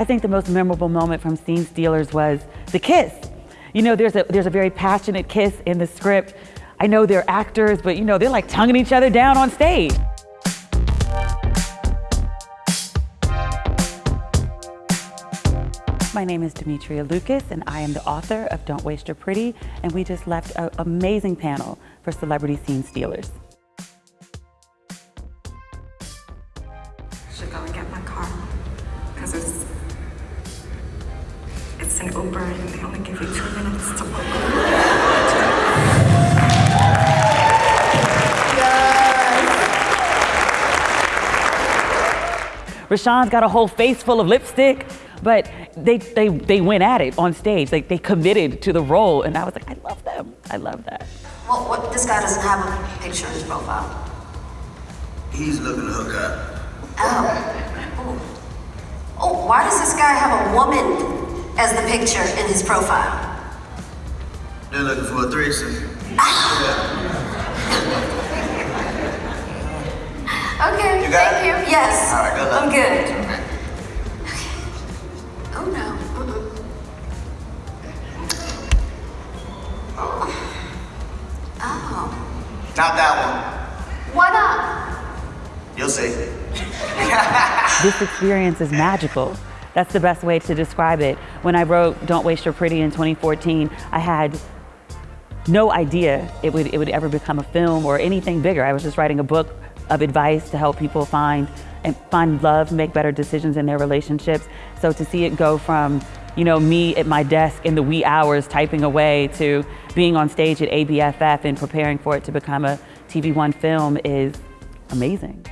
I think the most memorable moment from Scene Stealers was the kiss. You know, there's a, there's a very passionate kiss in the script. I know they're actors, but you know, they're like tonguing each other down on stage. My name is Demetria Lucas, and I am the author of Don't Waste Your Pretty, and we just left an amazing panel for Celebrity Scene Stealers. should go and get my car because it's an Uber and they only give you two minutes to book. Rashawn's got a whole face full of lipstick, but they, they, they went at it on stage. Like they committed to the role, and I was like, I love them. I love that. Well, what, this guy doesn't have a picture in his profile. He's looking to hook up. Oh. Oh, why does this guy have a woman as the picture in his profile? They're looking for a threesome. Okay, You got thank it? you. Yes. All right, good luck. I'm good. Okay. Oh no. Mm-mm. Oh. Not that Why not? one. You'll see. This experience is magical. That's the best way to describe it. When I wrote Don't Waste Your Pretty in 2014, I had no idea it would, it would ever become a film or anything bigger. I was just writing a book of advice to help people find and find love, make better decisions in their relationships. So to see it go from, you know, me at my desk in the wee hours typing away to being on stage at ABFF and preparing for it to become a TV One film is amazing.